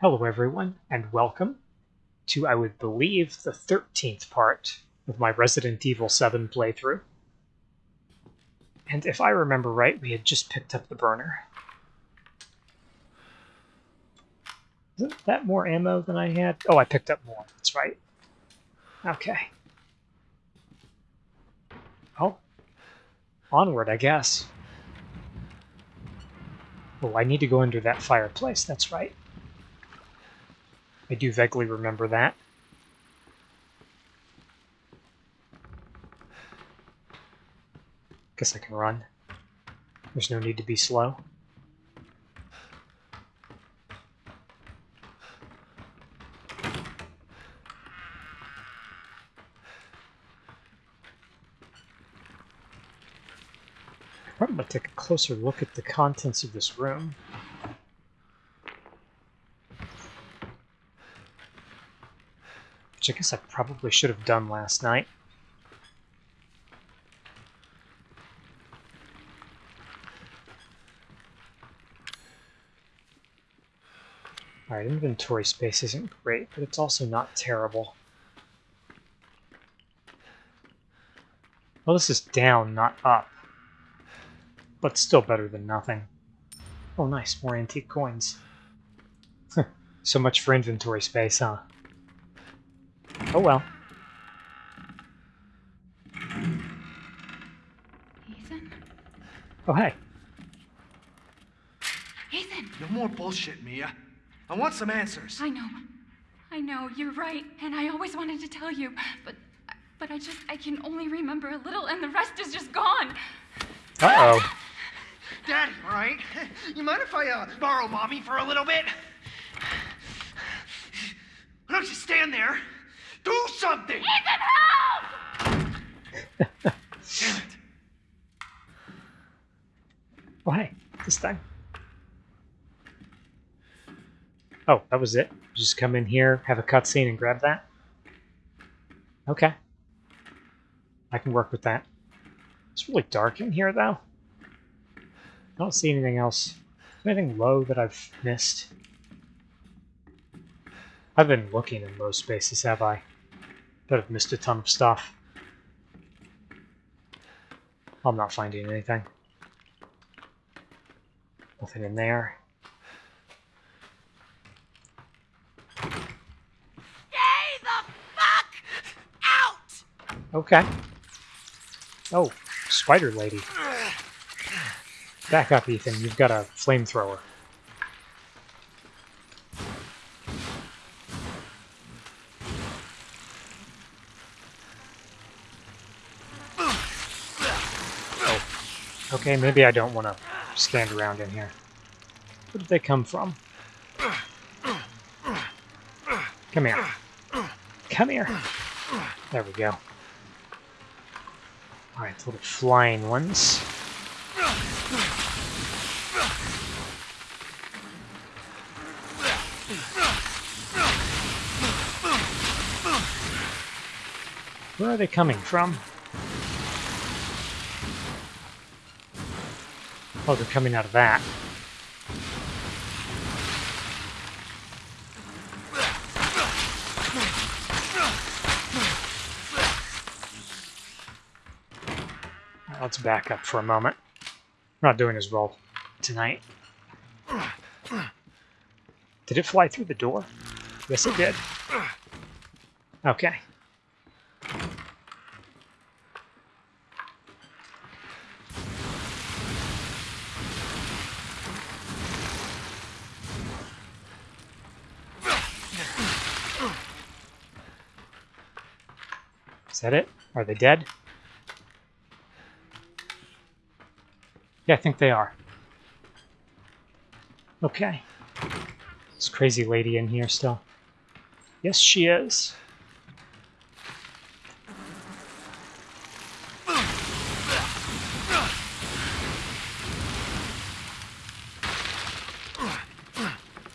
Hello everyone, and welcome to, I would believe, the 13th part of my Resident Evil 7 playthrough. And if I remember right, we had just picked up the burner. Isn't that more ammo than I had? Oh, I picked up more, that's right. Okay. Oh. Onward, I guess. Oh, I need to go under that fireplace, that's right. I do vaguely remember that. Guess I can run. There's no need to be slow. I'm going to take a closer look at the contents of this room. I guess I probably should have done last night. Alright, inventory space isn't great, but it's also not terrible. Well, this is down, not up. But still better than nothing. Oh, nice, more antique coins. so much for inventory space, huh? Oh well. Ethan? Oh, hey. Ethan! No more bullshit, Mia. I want some answers. I know. I know, you're right. And I always wanted to tell you. But but I just I can only remember a little and the rest is just gone. Uh-oh. Daddy, right? You mind if I uh, borrow mommy for a little bit? Why don't you stand there? Do something! Ethan, help! Damn it. Oh, hey. This thing. Oh, that was it? Just come in here, have a cutscene, and grab that? Okay. I can work with that. It's really dark in here, though. I don't see anything else. Anything low that I've missed? I've been looking in low spaces, have I? But I've missed a ton of stuff. I'm not finding anything. Nothing in there. Stay the fuck out! Okay. Oh, spider lady. Back up, Ethan. You've got a flamethrower. Oh. Okay, maybe I don't want to stand around in here. Where did they come from? Come here. Come here. There we go. Alright, little flying ones. Where are they coming from? Oh, they're coming out of that. Let's back up for a moment. I'm not doing as well tonight. Did it fly through the door? Yes, it did. Okay. Is that it? Are they dead? Yeah, I think they are. Okay. This crazy lady in here still. Yes, she is.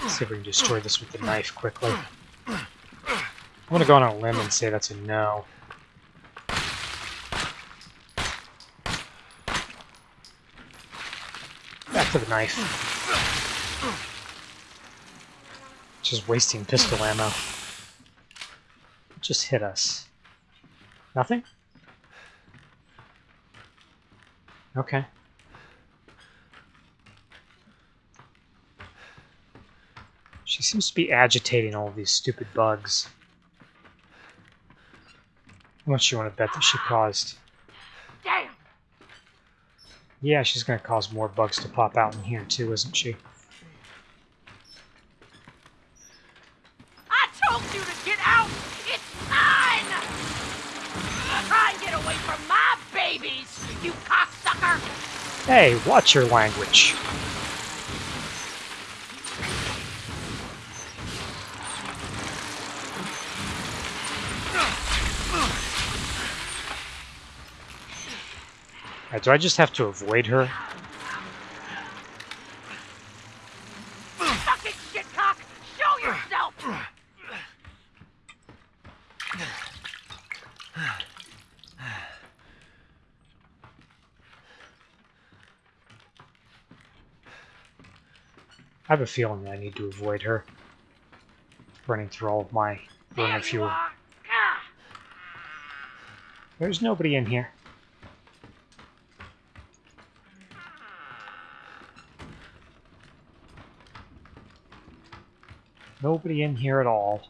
Let's see if we can destroy this with the knife quickly. I'm gonna go on a limb and say that's a no. Back to the knife. Just wasting pistol ammo. Just hit us. Nothing? Okay. She seems to be agitating all these stupid bugs. How much you want to bet that she caused? Yeah, she's going to cause more bugs to pop out in here too, isn't she? I told you to get out! It's mine! Try and get away from my babies, you cocksucker! Hey, watch your language. Alright, do I just have to avoid her? Fucking shitcock! Show yourself! I have a feeling that I need to avoid her. Running through all of my burner fuel. There's nobody in here. Nobody in here at all.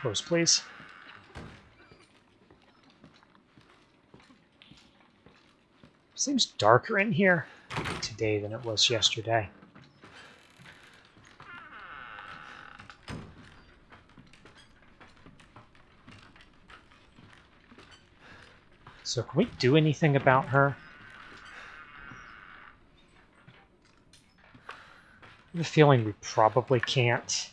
Close, please. Seems darker in here today than it was yesterday. So can we do anything about her? I have a feeling we probably can't.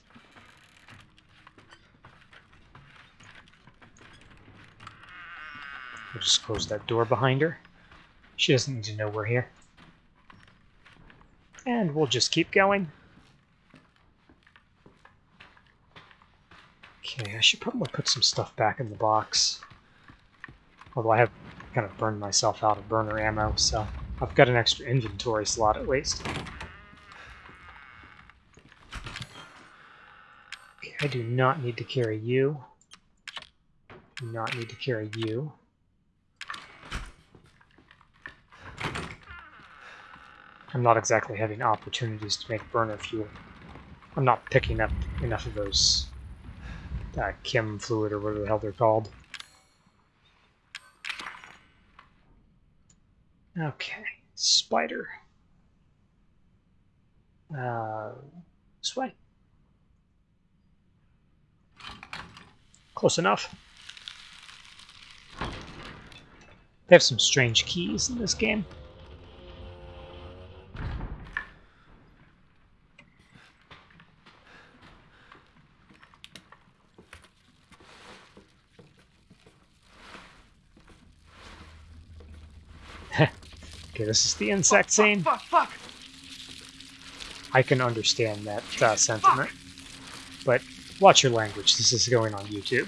We'll just close that door behind her. She doesn't need to know we're here. And we'll just keep going. Okay, I should probably put some stuff back in the box. Although I have kind of burned myself out of burner ammo, so I've got an extra inventory slot at least. I do not need to carry you. Do not need to carry you. I'm not exactly having opportunities to make burner fuel. I'm not picking up enough of those uh, chem fluid or whatever the hell they're called. Okay, spider. Uh, way. Close enough. They have some strange keys in this game. Okay, this is the insect scene. Fuck, fuck, fuck! I can understand that uh, sentiment. But watch your language. This is going on YouTube.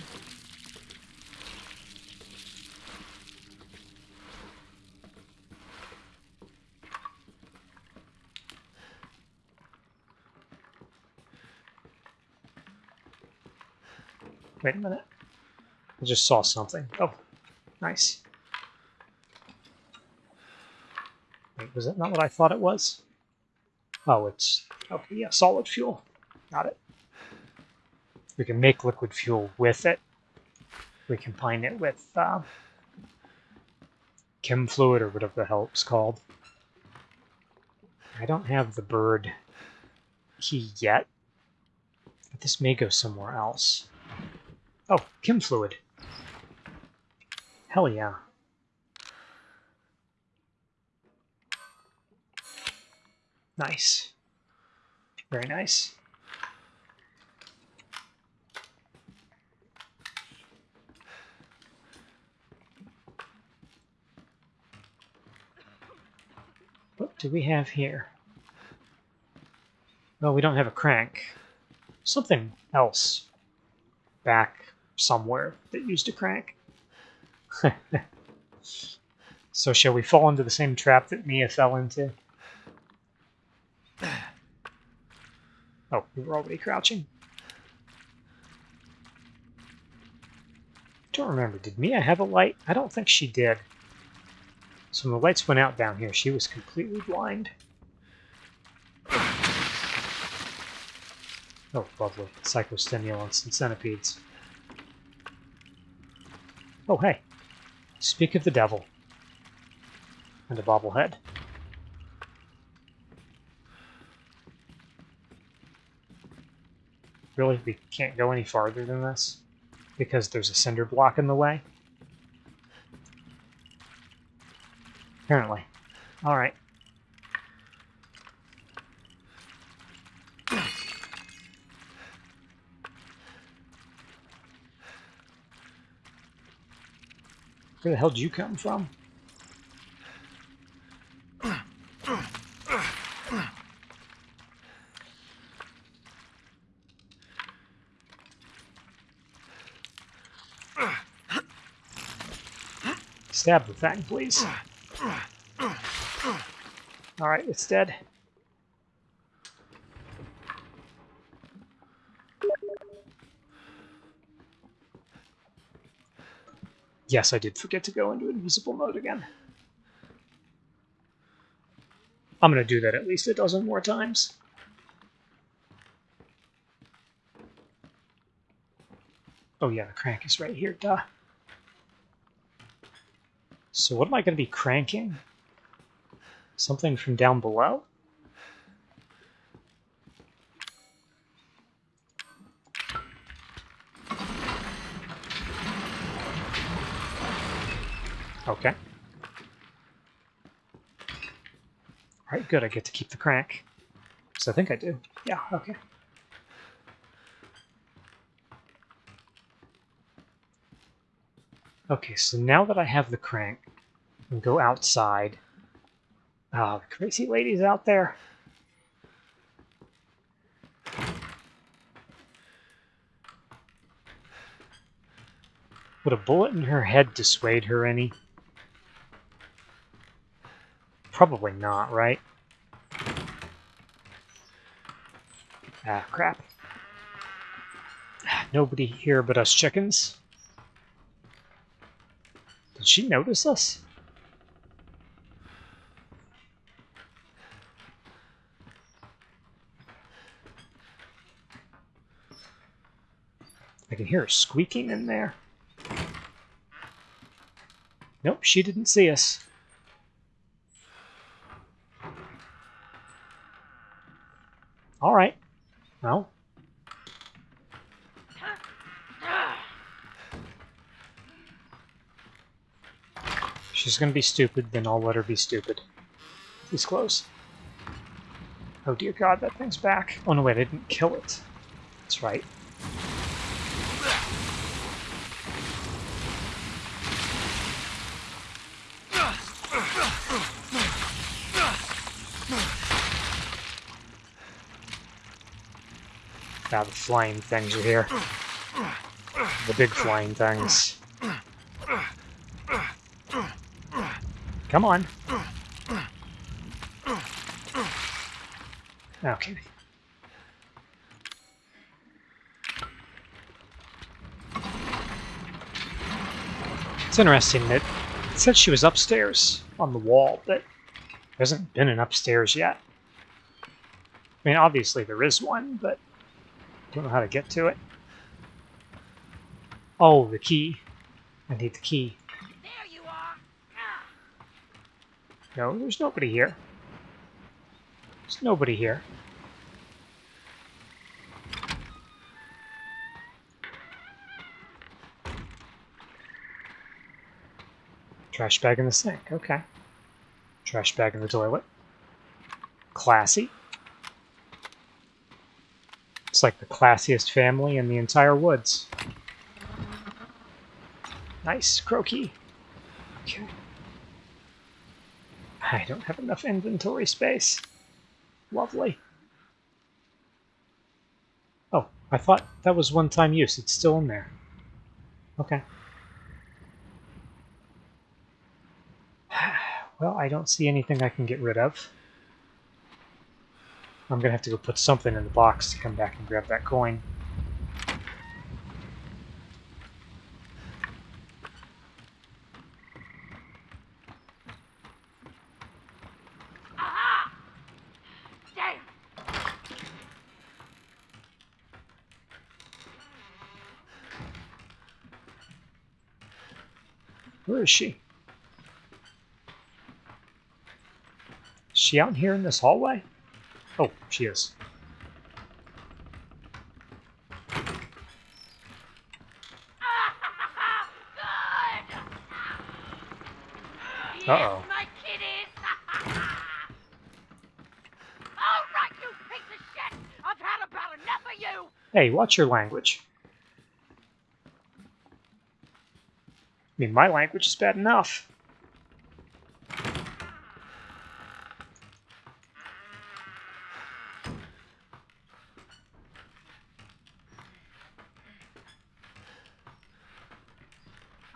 Wait a minute. I just saw something. Oh, nice. Wait, was that not what I thought it was? Oh, it's okay. Yeah, solid fuel. Got it. We can make liquid fuel with it. We combine it with uh, chem fluid or whatever the hell it's called. I don't have the bird key yet, but this may go somewhere else. Oh, chem fluid. Hell yeah. Nice. Very nice. Do we have here? Well, we don't have a crank. Something else back somewhere that used a crank. so shall we fall into the same trap that Mia fell into? Oh, we were already crouching. Don't remember. Did Mia have a light? I don't think she did. So when the lights went out down here, she was completely blind. Oh, lovely. Psychostimulants and centipedes. Oh, hey. Speak of the devil. And a bobblehead. Really? We can't go any farther than this? Because there's a cinder block in the way? Apparently. Alright. Where the hell did you come from? Stab the thing, please. Alright, it's dead. Yes, I did forget to go into invisible mode again. I'm going to do that at least a dozen more times. Oh yeah, the crank is right here, duh. So what am I going to be cranking? Something from down below? Okay. Alright, good, I get to keep the crank. So I think I do. Yeah, okay. Okay, so now that I have the crank, I can go outside. The crazy lady's out there. Would a bullet in her head dissuade her any? Probably not, right? Ah, crap. Nobody here but us chickens. Did she notice us? Hear her squeaking in there. Nope, she didn't see us. All right. Well. She's gonna be stupid, then I'll let her be stupid. He's close. Oh dear god, that thing's back. Oh no, wait, I didn't kill it. That's right. Now the flying things are here. The big flying things. Come on. Okay. It's interesting that it said she was upstairs on the wall, but there hasn't been an upstairs yet. I mean, obviously there is one, but don't know how to get to it. Oh, the key. I need the key. There you are. No, there's nobody here. There's nobody here. Trash bag in the sink. Okay. Trash bag in the toilet. Classy. It's like the classiest family in the entire woods. Nice, croaky. Okay. I don't have enough inventory space. Lovely. Oh, I thought that was one-time use. It's still in there. Okay. Well, I don't see anything I can get rid of. I'm gonna have to go put something in the box to come back and grab that coin. Where is she? Is she out here in this hallway? Oh, she is. Yes, Uh-oh. my kitties! All right, you piece of shit! I've had about enough of you! Hey, watch your language. I mean, my language is bad enough.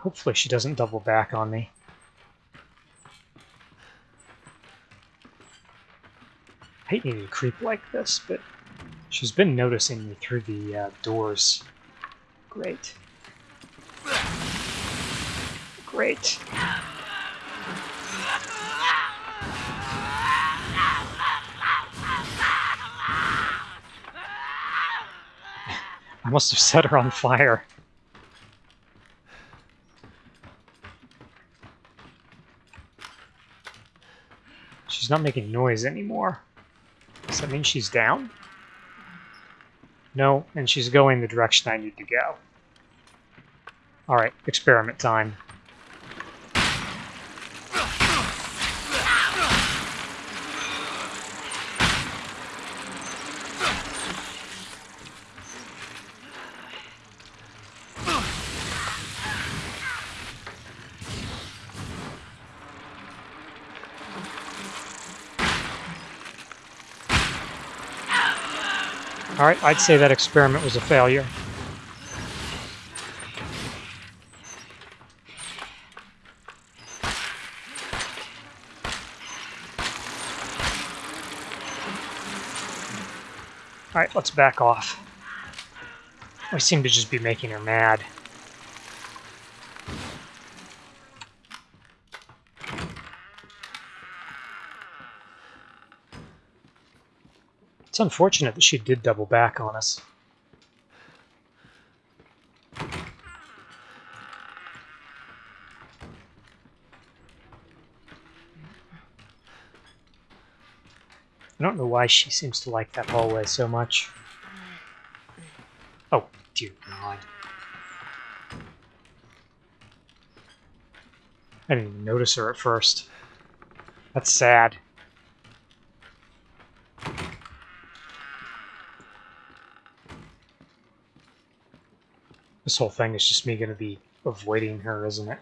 Hopefully she doesn't double back on me. I hate needing to creep like this, but she's been noticing me through the uh, doors. Great. Great. I must have set her on fire. Not making noise anymore. Does that mean she's down? No, and she's going the direction I need to go. Alright, experiment time. Alright, I'd say that experiment was a failure. Alright, let's back off. We seem to just be making her mad. It's unfortunate that she did double back on us. I don't know why she seems to like that hallway so much. Oh, dear God. I didn't even notice her at first. That's sad. This whole thing is just me going to be avoiding her, isn't it?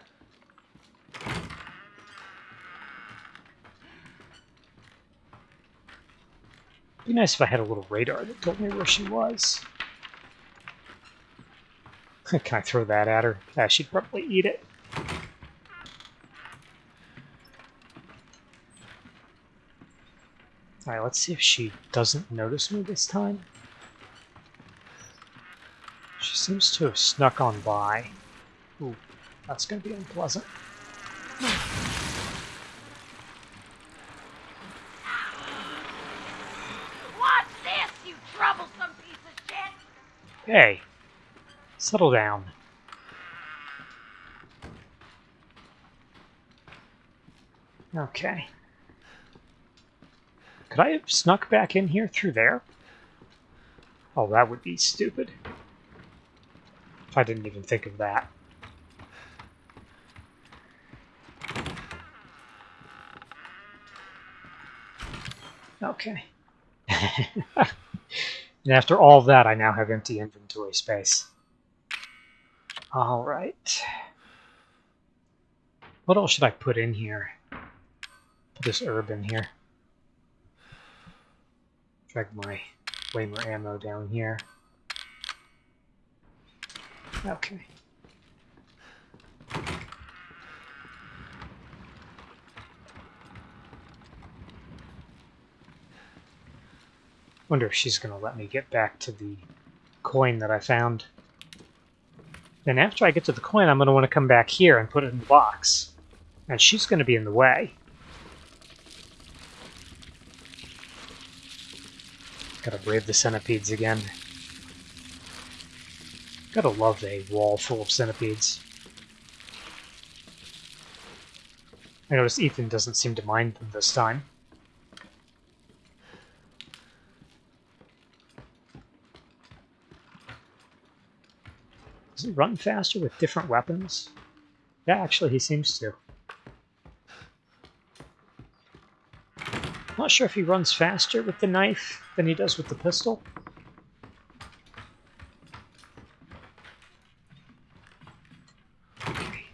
Be nice if I had a little radar that told me where she was. Can I throw that at her? Yeah, she'd probably eat it. Alright, let's see if she doesn't notice me this time. Seems to have snuck on by. Ooh, that's going to be unpleasant. Watch this, you troublesome piece of shit! Hey, settle down. Okay. Could I have snuck back in here through there? Oh, that would be stupid. I didn't even think of that. Okay. and after all that, I now have empty inventory space. All right. What else should I put in here? Put this herb in here. Drag my way more ammo down here. Okay. Wonder if she's going to let me get back to the coin that I found. Then after I get to the coin, I'm going to want to come back here and put it in the box. And she's going to be in the way. Gotta brave the centipedes again. Gotta love a wall full of centipedes. I notice Ethan doesn't seem to mind them this time. Does he run faster with different weapons? Yeah, actually he seems to. Not sure if he runs faster with the knife than he does with the pistol.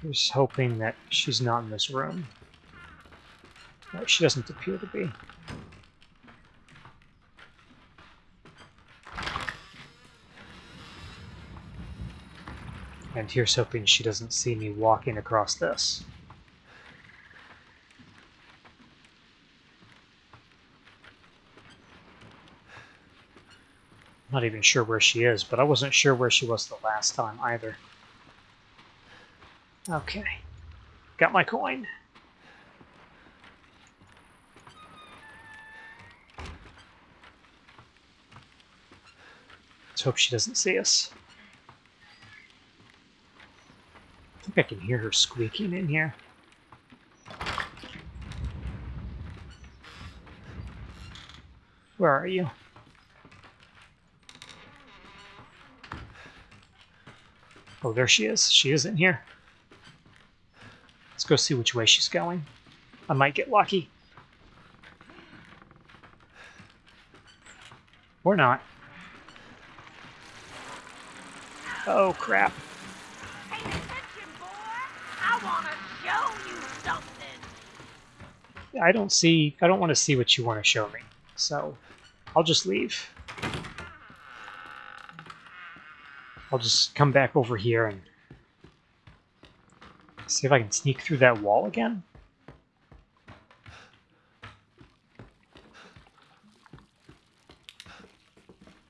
Here's hoping that she's not in this room. She doesn't appear to be. And here's hoping she doesn't see me walking across this. Not even sure where she is, but I wasn't sure where she was the last time either. Okay. Got my coin. Let's hope she doesn't see us. I think I can hear her squeaking in here. Where are you? Oh, there she is. She is in here. Let's go see which way she's going. I might get lucky. Or not. Oh, crap. Pay attention, boy. I want to show you something. I don't see... I don't want to see what you want to show me. So, I'll just leave. I'll just come back over here and see if I can sneak through that wall again.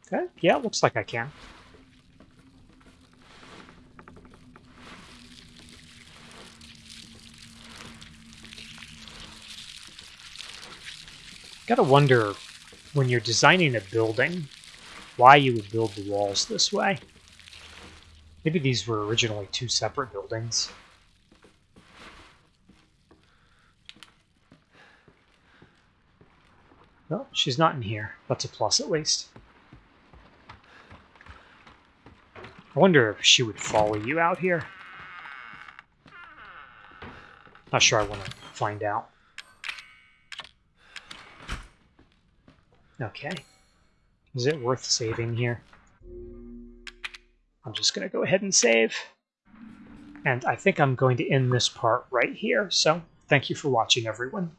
Okay, yeah, looks like I can. Gotta wonder, when you're designing a building, why you would build the walls this way. Maybe these were originally two separate buildings. No, she's not in here. That's a plus at least. I wonder if she would follow you out here. Not sure I want to find out. Okay. Is it worth saving here? I'm just going to go ahead and save. And I think I'm going to end this part right here. So thank you for watching, everyone.